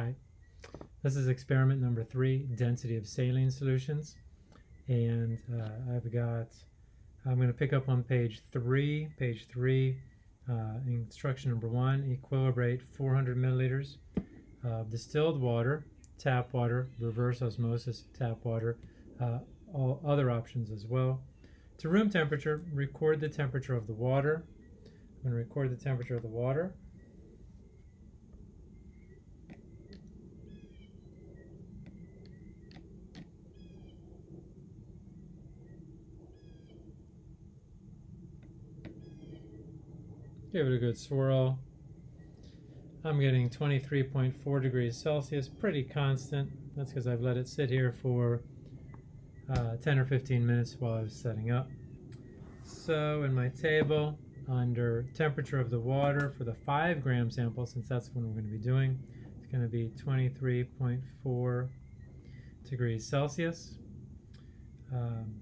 Hi. This is experiment number three, density of saline solutions. And uh, I've got, I'm going to pick up on page three, page three, uh, instruction number one, equilibrate 400 milliliters of distilled water, tap water, reverse osmosis tap water, uh, all other options as well. To room temperature, record the temperature of the water. I'm going to record the temperature of the water. Give it a good swirl. I'm getting 23.4 degrees Celsius, pretty constant. That's because I've let it sit here for uh, 10 or 15 minutes while I was setting up. So in my table, under temperature of the water for the 5 gram sample, since that's what we're going to be doing, it's going to be 23.4 degrees Celsius. Um,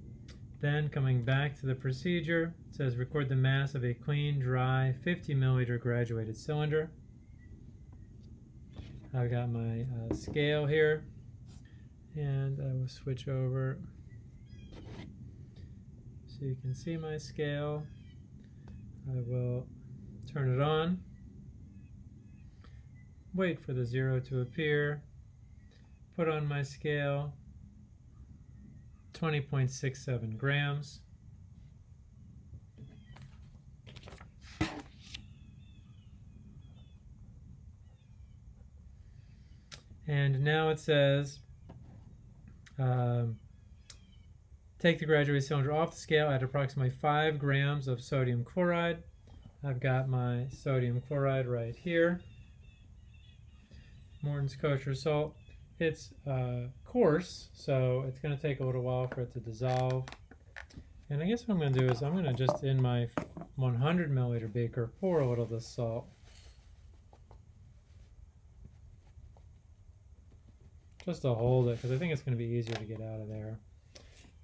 then coming back to the procedure, it says record the mass of a clean, dry, 50 milliliter graduated cylinder. I've got my uh, scale here, and I will switch over so you can see my scale. I will turn it on, wait for the zero to appear, put on my scale, 20.67 grams. And now it says, um, take the graduated cylinder off the scale at approximately 5 grams of sodium chloride. I've got my sodium chloride right here. Morton's kosher salt. It's uh, coarse, so it's going to take a little while for it to dissolve. And I guess what I'm going to do is I'm going to just in my 100 milliliter beaker pour a little of this salt. Just to hold it, because I think it's going to be easier to get out of there.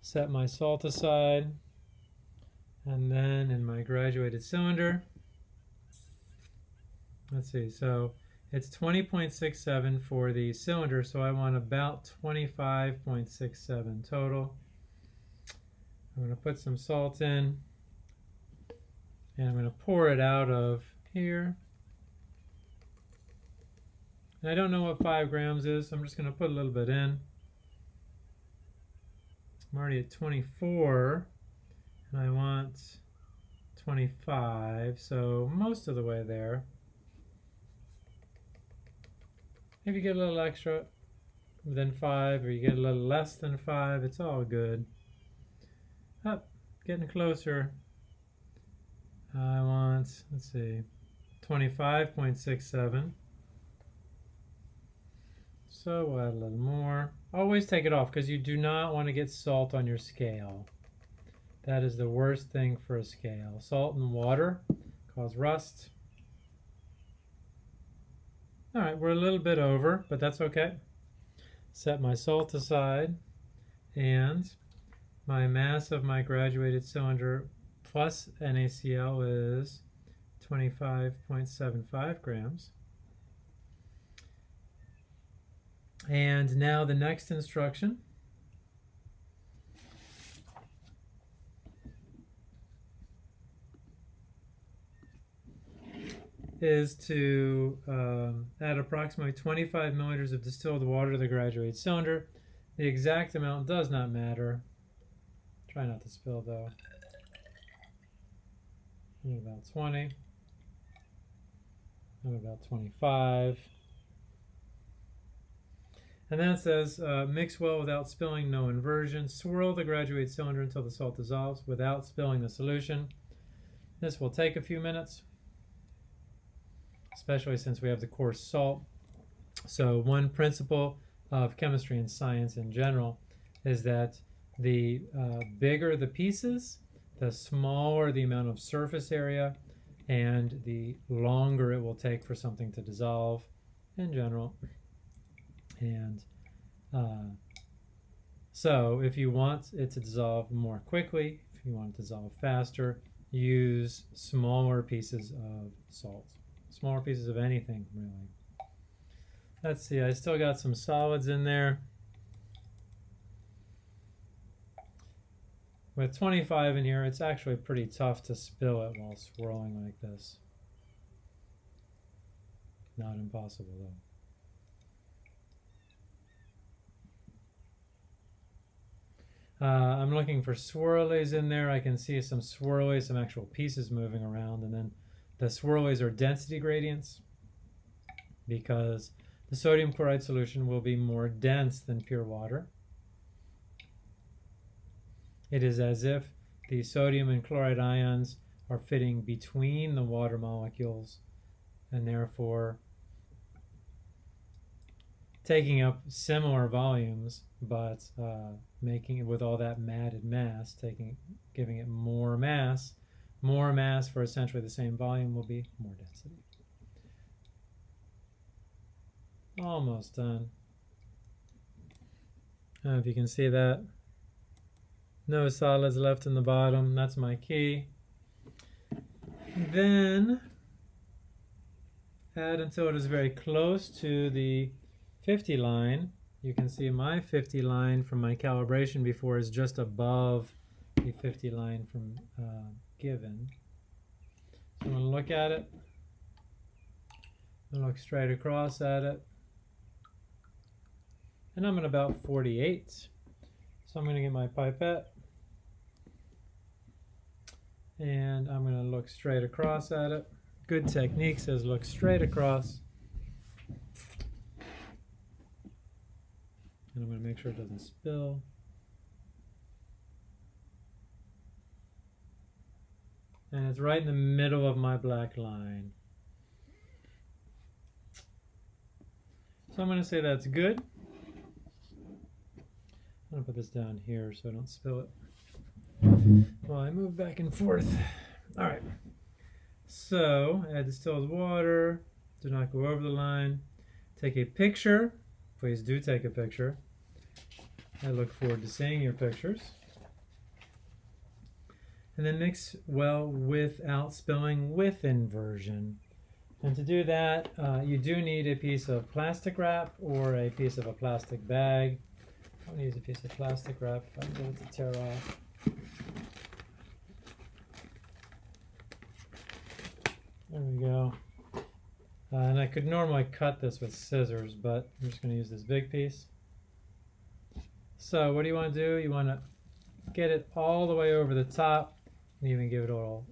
Set my salt aside. And then in my graduated cylinder, let's see, so it's 20.67 for the cylinder, so I want about 25.67 total. I'm going to put some salt in, and I'm going to pour it out of here. And I don't know what 5 grams is, so I'm just going to put a little bit in. I'm already at 24, and I want 25, so most of the way there. If you get a little extra than five or you get a little less than five, it's all good. Up, getting closer. I want, let's see, 25.67. So we'll add a little more. Always take it off because you do not want to get salt on your scale. That is the worst thing for a scale. Salt and water cause rust. All right, we're a little bit over, but that's okay. Set my salt aside and my mass of my graduated cylinder plus NaCl is 25.75 grams. And now the next instruction is to um, add approximately 25 milliliters of distilled water to the graduated cylinder. The exact amount does not matter. Try not to spill though. I'm about 20. I'm about 25. And then it says, uh, mix well without spilling, no inversion. Swirl the graduated cylinder until the salt dissolves without spilling the solution. This will take a few minutes especially since we have the coarse salt. So one principle of chemistry and science in general is that the uh, bigger the pieces, the smaller the amount of surface area, and the longer it will take for something to dissolve in general. And uh, so if you want it to dissolve more quickly, if you want it to dissolve faster, use smaller pieces of salt smaller pieces of anything, really. let's see, I still got some solids in there. With 25 in here, it's actually pretty tough to spill it while swirling like this. Not impossible though. Uh, I'm looking for swirlies in there. I can see some swirlies, some actual pieces moving around, and then the swirlies are density gradients because the sodium chloride solution will be more dense than pure water. It is as if the sodium and chloride ions are fitting between the water molecules and therefore taking up similar volumes, but uh, making it with all that matted mass, taking giving it more mass, more mass for essentially the same volume will be more density. Almost done. If you can see that. No solids left in the bottom. That's my key. Then add until it is very close to the 50 line, you can see my 50 line from my calibration before is just above the 50 line from uh, given. So I'm going to look at it. I'm look straight across at it. And I'm at about 48. So I'm going to get my pipette. And I'm going to look straight across at it. Good technique says look straight across. And I'm going to make sure it doesn't spill. And it's right in the middle of my black line. So I'm going to say that's good. I'm going to put this down here so I don't spill it. While I move back and forth. All right. So add distilled water. Do not go over the line. Take a picture. Please do take a picture. I look forward to seeing your pictures. And then mix well without spilling with inversion. And to do that, uh, you do need a piece of plastic wrap or a piece of a plastic bag. I'm going to use a piece of plastic wrap if I can get it to tear off. There we go. Uh, and I could normally cut this with scissors, but I'm just going to use this big piece. So what do you want to do? You want to get it all the way over the top even give it a little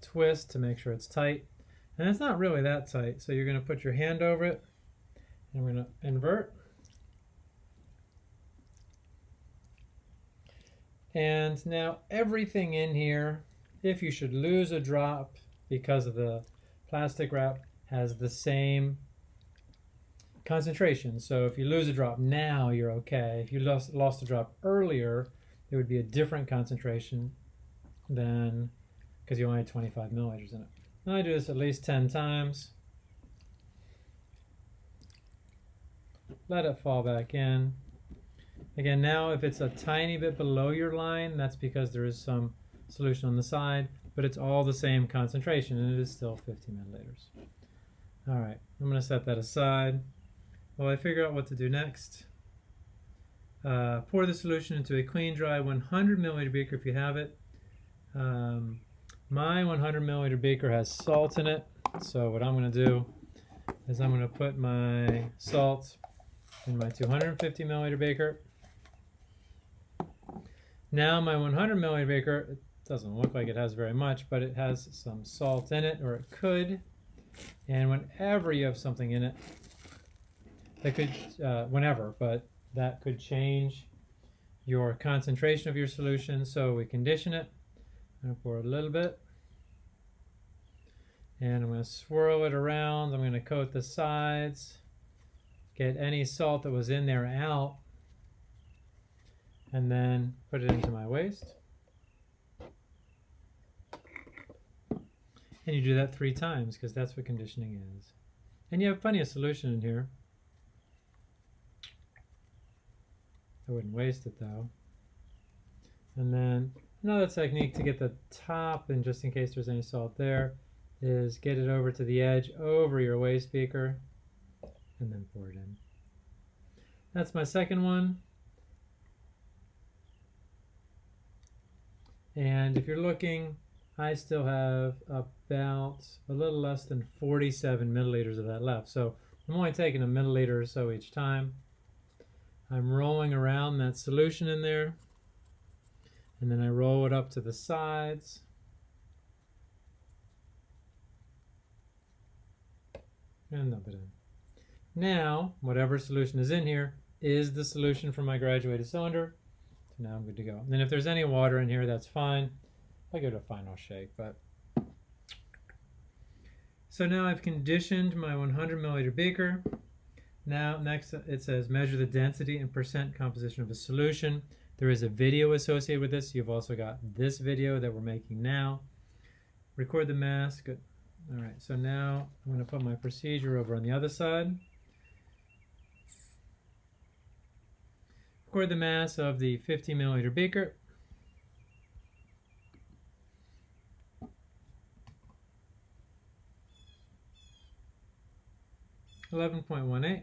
twist to make sure it's tight. And it's not really that tight, so you're going to put your hand over it and we're going to invert. And now everything in here, if you should lose a drop because of the plastic wrap, has the same concentration. So if you lose a drop now, you're okay. If you lost, lost a drop earlier, there would be a different concentration than because you only had 25 milliliters in it. And I do this at least 10 times. Let it fall back in. Again, now if it's a tiny bit below your line, that's because there is some solution on the side, but it's all the same concentration and it is still 50 milliliters. All right, I'm going to set that aside. While I figure out what to do next, uh, pour the solution into a clean, dry 100 milliliter beaker if you have it. Um, my 100 milliliter beaker has salt in it, so what I'm going to do is I'm going to put my salt in my 250 milliliter beaker. Now my 100 milliliter beaker, it doesn't look like it has very much, but it has some salt in it, or it could. And whenever you have something in it, that could, uh, whenever, but that could change your concentration of your solution. So we condition it. To pour a little bit. And I'm going to swirl it around. I'm going to coat the sides. Get any salt that was in there out. And then put it into my waste. And you do that three times because that's what conditioning is. And you have plenty of solution in here. I wouldn't waste it though. And then another technique to get the top, and just in case there's any salt there, is get it over to the edge over your waste beaker. and then pour it in. That's my second one. And if you're looking, I still have about a little less than 47 milliliters of that left. So I'm only taking a milliliter or so each time. I'm rolling around that solution in there. And then I roll it up to the sides. And dump it in. Now, whatever solution is in here is the solution for my graduated cylinder. So now I'm good to go. And then if there's any water in here, that's fine. I'll give it a final shake, but. So now I've conditioned my 100 milliliter beaker. Now next it says measure the density and percent composition of a solution. There is a video associated with this. You've also got this video that we're making now. Record the mass. Good. All right, so now I'm going to put my procedure over on the other side. Record the mass of the 50 milliliter beaker. Eleven point one eight.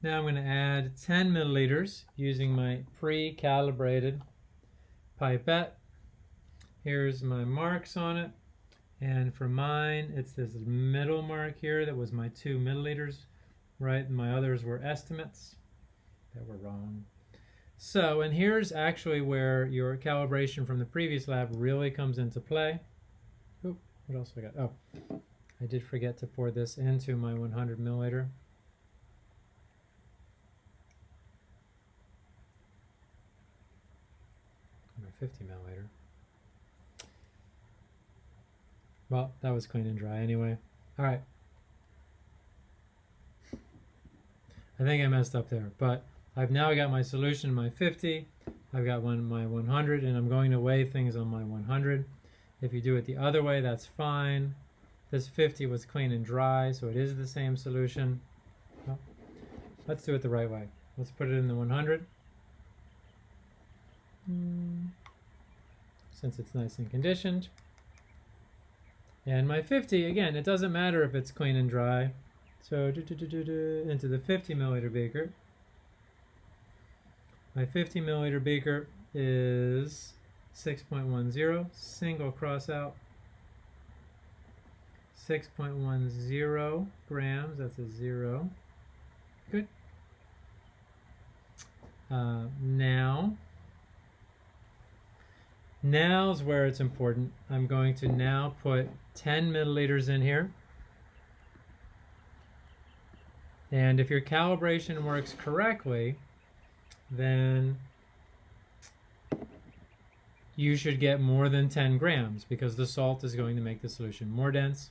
Now I'm going to add 10 milliliters using my pre-calibrated pipette. Here's my marks on it. And for mine, it's this middle mark here that was my two milliliters, right? My others were estimates that were wrong. So, and here's actually where your calibration from the previous lab really comes into play. Oop, what else I got? Oh, I did forget to pour this into my 100 milliliter. 50 milliliter. Well, that was clean and dry anyway. All right. I think I messed up there, but I've now got my solution, my 50. I've got one my 100, and I'm going to weigh things on my 100. If you do it the other way, that's fine. This 50 was clean and dry, so it is the same solution. Well, let's do it the right way. Let's put it in the 100. Mm. Since it's nice and conditioned. And my 50, again, it doesn't matter if it's clean and dry. So do, do, do, into the 50 milliliter beaker. My 50 milliliter beaker is 6.10, single cross out. 6.10 grams, that's a zero. Good. Uh, now, Now's where it's important. I'm going to now put 10 milliliters in here. And if your calibration works correctly, then you should get more than 10 grams because the salt is going to make the solution more dense.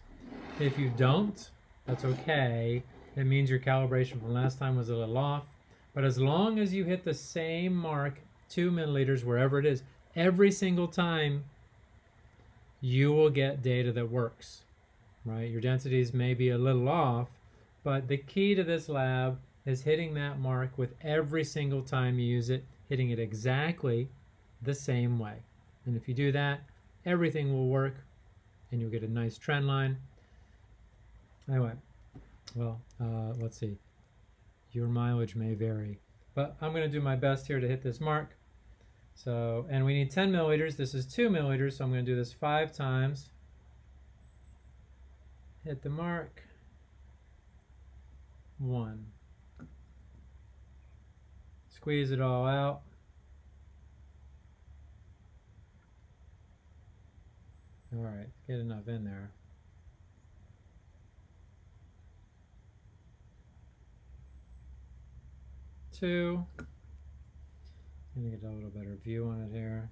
If you don't, that's okay. It means your calibration from last time was a little off. But as long as you hit the same mark, two milliliters, wherever it is, every single time you will get data that works, right? Your densities may be a little off, but the key to this lab is hitting that mark with every single time you use it, hitting it exactly the same way. And if you do that, everything will work and you'll get a nice trend line. Anyway, well, uh, let's see. Your mileage may vary, but I'm going to do my best here to hit this mark. So, and we need 10 milliliters. This is 2 milliliters, so I'm going to do this five times. Hit the mark. One. Squeeze it all out. All right, get enough in there. Two. Get a little better view on it here.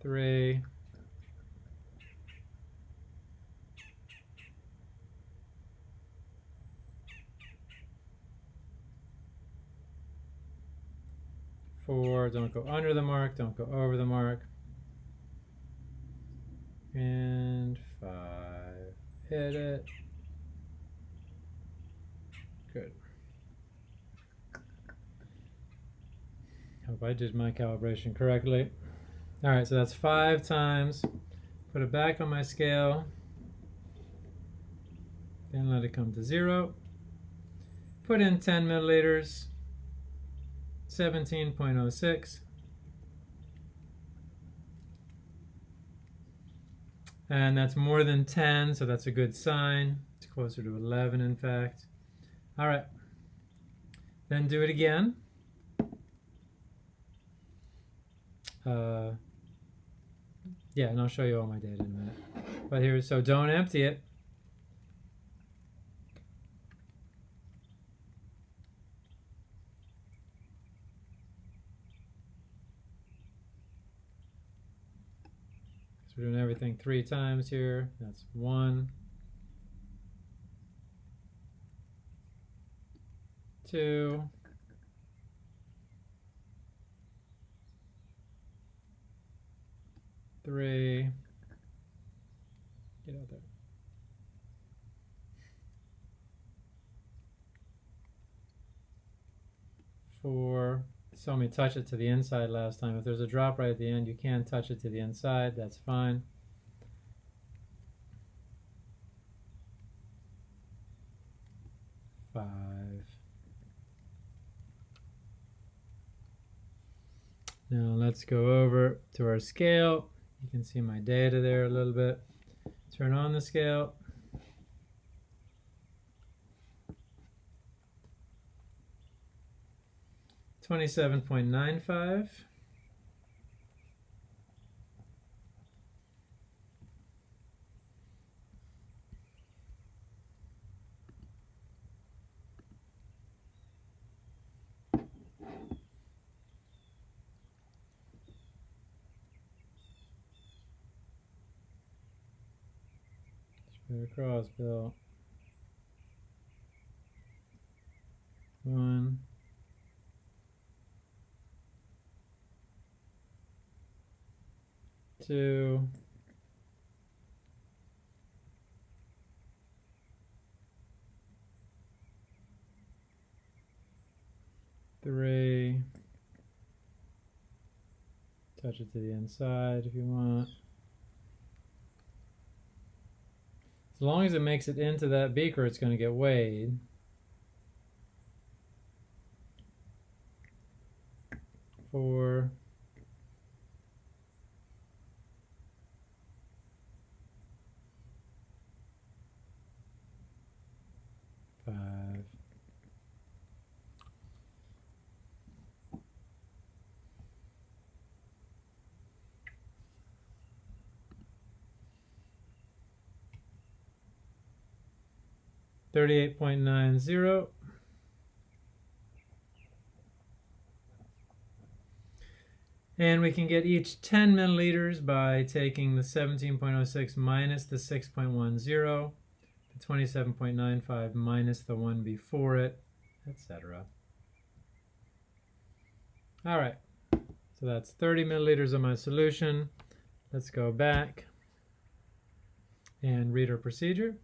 Three. Four, don't go under the mark, don't go over the mark. And five, hit it. Good. Hope I did my calibration correctly. All right, so that's five times. Put it back on my scale. Then let it come to zero. Put in 10 milliliters, 17.06. And that's more than 10, so that's a good sign. It's closer to 11, in fact. All right. Then do it again. Uh, yeah, and I'll show you all my data in a minute. But here, so don't empty it. So we're doing everything three times here. That's one, two, three. Get out there. Four. Saw me touch it to the inside last time. If there's a drop right at the end, you can touch it to the inside. That's fine. Five. Now let's go over to our scale. You can see my data there a little bit. Turn on the scale. Twenty-seven point nine five. Spread across, Bill. One. Two. Three. Touch it to the inside if you want. As long as it makes it into that beaker, it's going to get weighed. 38.90. And we can get each 10 milliliters by taking the 17.06 minus the 6.10, the 27.95 minus the one before it, etc. All right, so that's 30 milliliters of my solution. Let's go back and read our procedure.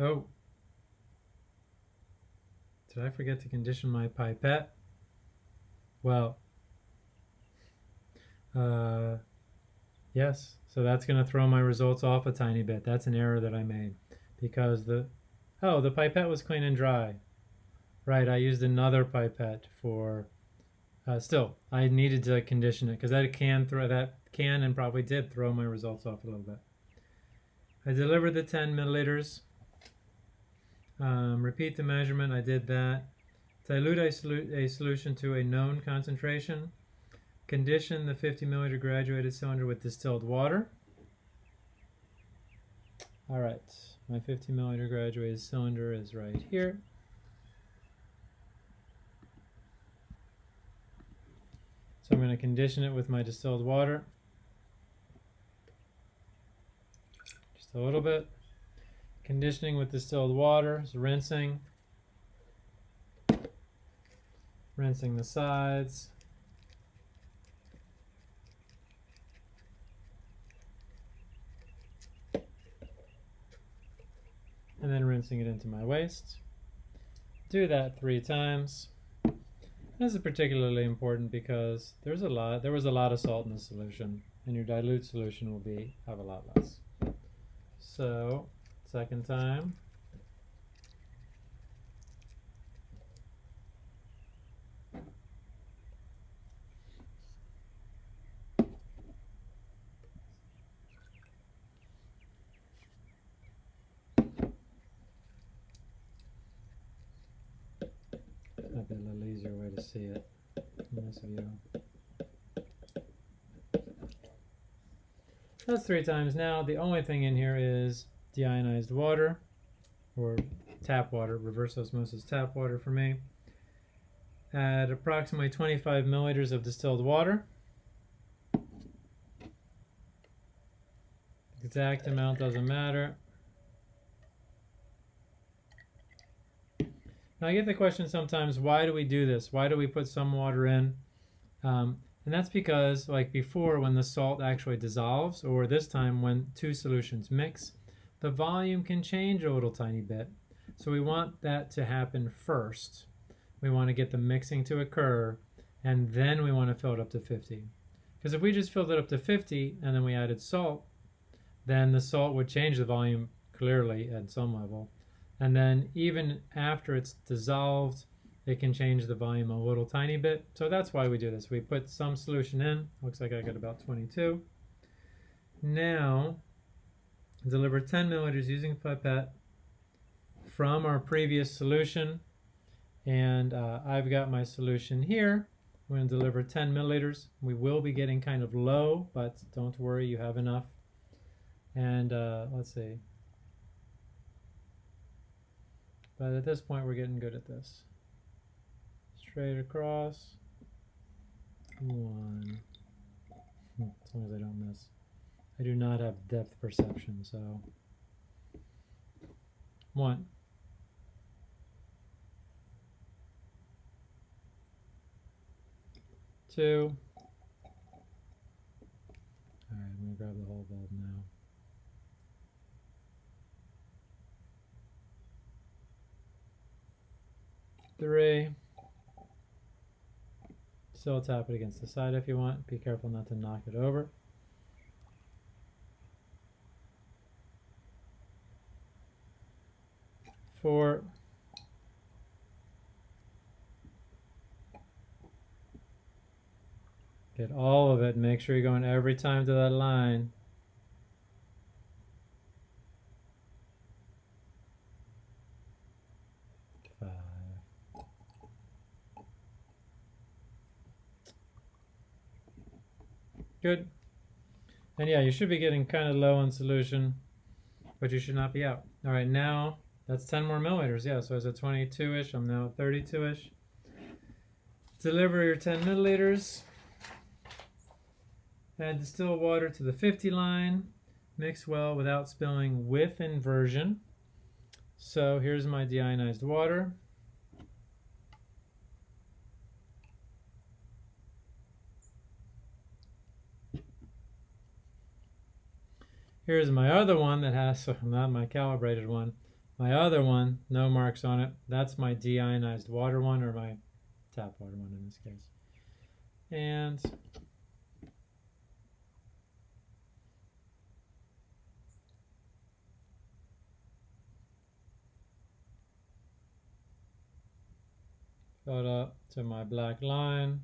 Oh, did I forget to condition my pipette? Well, uh, yes, so that's going to throw my results off a tiny bit. That's an error that I made because the, oh, the pipette was clean and dry. Right, I used another pipette for, uh, still, I needed to condition it because that can throw, that can and probably did throw my results off a little bit. I delivered the 10 milliliters um, repeat the measurement, I did that. Dilute a, solu a, solution to a known concentration. Condition the 50 milliliter graduated cylinder with distilled water. All right, my 50 milliliter graduated cylinder is right here. So I'm going to condition it with my distilled water. Just a little bit. Conditioning with distilled water rinsing. Rinsing the sides. And then rinsing it into my waste. Do that three times. This is particularly important because there's a lot there was a lot of salt in the solution and your dilute solution will be have a lot less. So second time Might be a little easier way to see it in this view. That's three times now. The only thing in here is deionized water or tap water, reverse osmosis tap water for me. Add approximately 25 milliliters of distilled water. Exact amount doesn't matter. Now I get the question sometimes, why do we do this? Why do we put some water in? Um, and that's because, like before, when the salt actually dissolves, or this time when two solutions mix, the volume can change a little tiny bit. So we want that to happen first. We want to get the mixing to occur, and then we want to fill it up to 50. Because if we just filled it up to 50 and then we added salt, then the salt would change the volume clearly at some level. And then even after it's dissolved, it can change the volume a little tiny bit. So that's why we do this. We put some solution in. Looks like I got about 22. Now, deliver 10 milliliters using pipette from our previous solution. And uh, I've got my solution here. I'm going to deliver 10 milliliters. We will be getting kind of low, but don't worry, you have enough. And uh, let's see, But at this point, we're getting good at this. Straight across. One. Hmm, as long as I don't miss. I do not have depth perception, so. One. Two. Alright, I'm going to grab the whole bulb now. three. Still tap it against the side if you want. Be careful not to knock it over. Four. Get all of it. Make sure you're going every time to that line. Good. And yeah, you should be getting kind of low on solution, but you should not be out. All right, now that's 10 more milliliters. Yeah, so I was at 22-ish. I'm now at 32-ish. Deliver your 10 milliliters. Add distilled water to the 50 line. Mix well without spilling with inversion. So here's my deionized water. Here's my other one that has, not my calibrated one, my other one, no marks on it. That's my deionized water one, or my tap water one in this case. And fill up to my black line,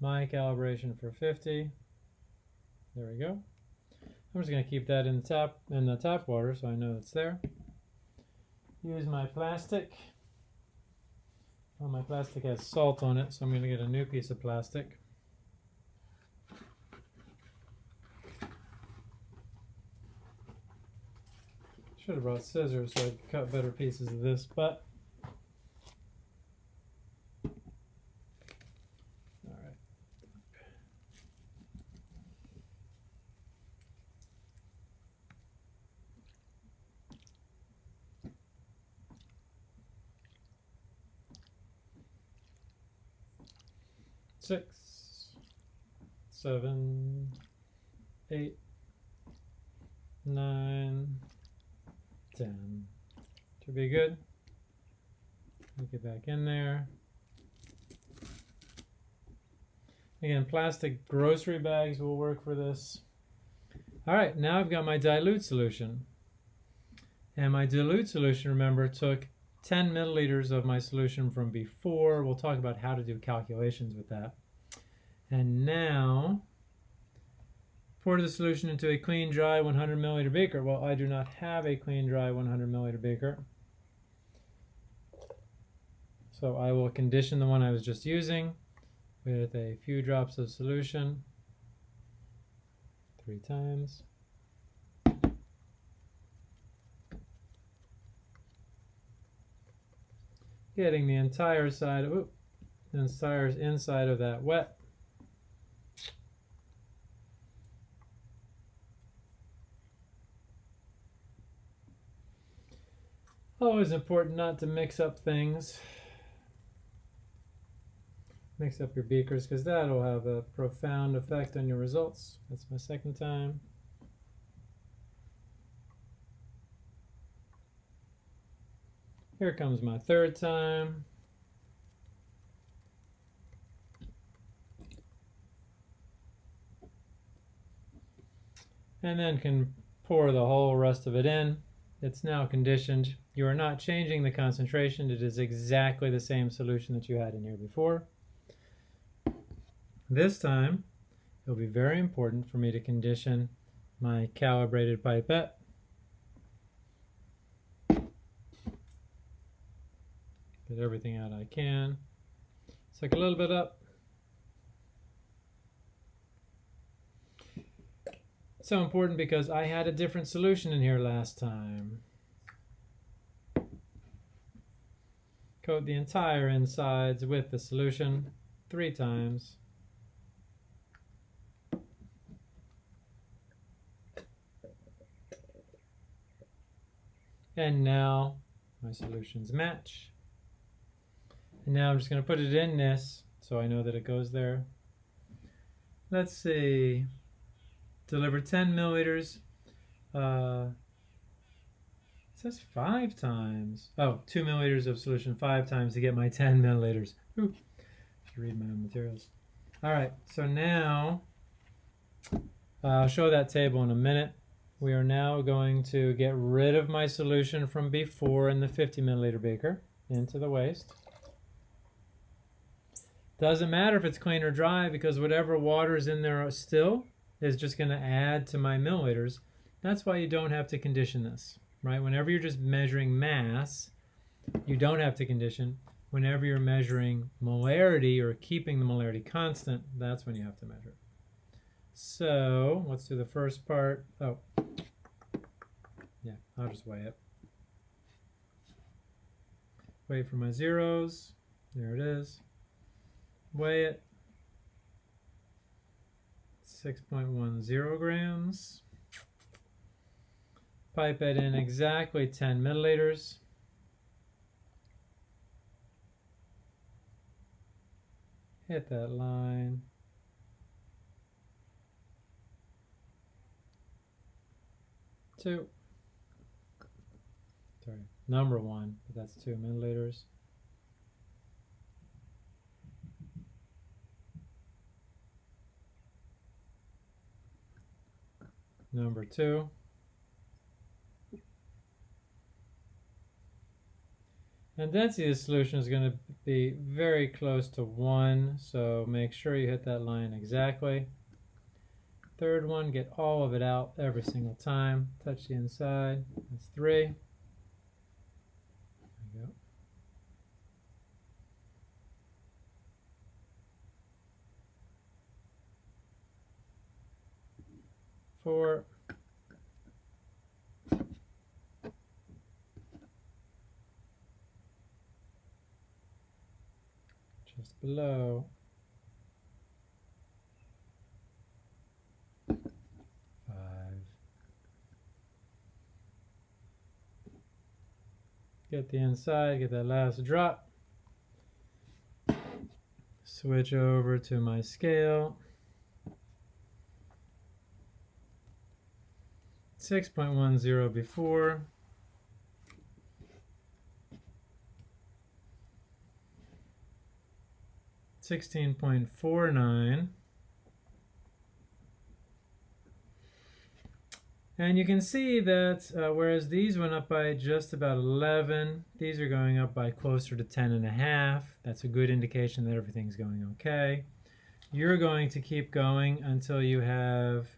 my calibration for 50. There we go. I'm just going to keep that in the tap in the tap water so I know it's there. Use my plastic. Well, my plastic has salt on it, so I'm going to get a new piece of plastic. Should have brought scissors so I could cut better pieces of this, but six, seven, eight, nine, ten. Should be good. Get back in there. Again, plastic grocery bags will work for this. All right, now I've got my dilute solution. And my dilute solution, remember, took 10 milliliters of my solution from before. We'll talk about how to do calculations with that. And now, pour the solution into a clean, dry 100 milliliter beaker. Well, I do not have a clean, dry 100 milliliter beaker. So I will condition the one I was just using with a few drops of solution three times. Getting the entire side, oops, the entire inside of that wet. Always important not to mix up things mix up your beakers because that'll have a profound effect on your results. That's my second time. Here comes my third time. And then can pour the whole rest of it in. It's now conditioned. You are not changing the concentration. It is exactly the same solution that you had in here before. This time, it'll be very important for me to condition my calibrated pipette. Get everything out I can. Suck a little bit up. So important because I had a different solution in here last time. Coat the entire insides with the solution three times. And now my solutions match. And now I'm just going to put it in this so I know that it goes there. Let's see. Deliver 10 milliliters. Uh, it says five times. Oh, two milliliters of solution five times to get my 10 milliliters. Ooh, read my materials. All right, so now uh, I'll show that table in a minute. We are now going to get rid of my solution from before in the 50 milliliter beaker into the waste. Doesn't matter if it's clean or dry because whatever water is in there still is just going to add to my milliliters. That's why you don't have to condition this, right? Whenever you're just measuring mass, you don't have to condition. Whenever you're measuring molarity or keeping the molarity constant, that's when you have to measure. So let's do the first part. Oh, yeah, I'll just weigh it. Wait for my zeros. There it is. Weigh it. 6.10 grams. Pipe it in exactly 10 milliliters. Hit that line. two. Sorry, number one, but that's two milliliters. Number two. And density of the solution is going to be very close to 1, so make sure you hit that line exactly. Third one, get all of it out every single time. Touch the inside. That's 3. Four. Just below. five, Get the inside, get that last drop. Switch over to my scale. 6.10 before. 16.49. And you can see that uh, whereas these went up by just about 11, these are going up by closer to 10 and a half. That's a good indication that everything's going okay. You're going to keep going until you have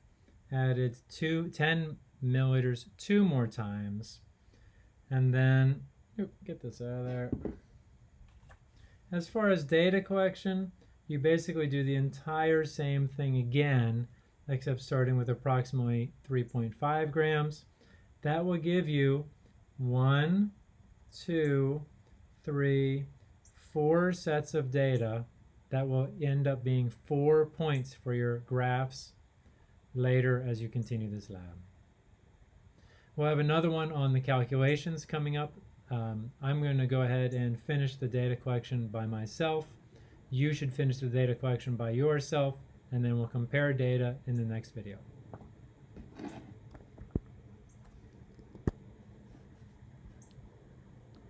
added two, 10 milliliters two more times. And then, get this out of there. As far as data collection, you basically do the entire same thing again except starting with approximately 3.5 grams. That will give you one, two, three, four sets of data that will end up being four points for your graphs later as you continue this lab. We'll have another one on the calculations coming up. Um, I'm going to go ahead and finish the data collection by myself. You should finish the data collection by yourself and then we'll compare data in the next video.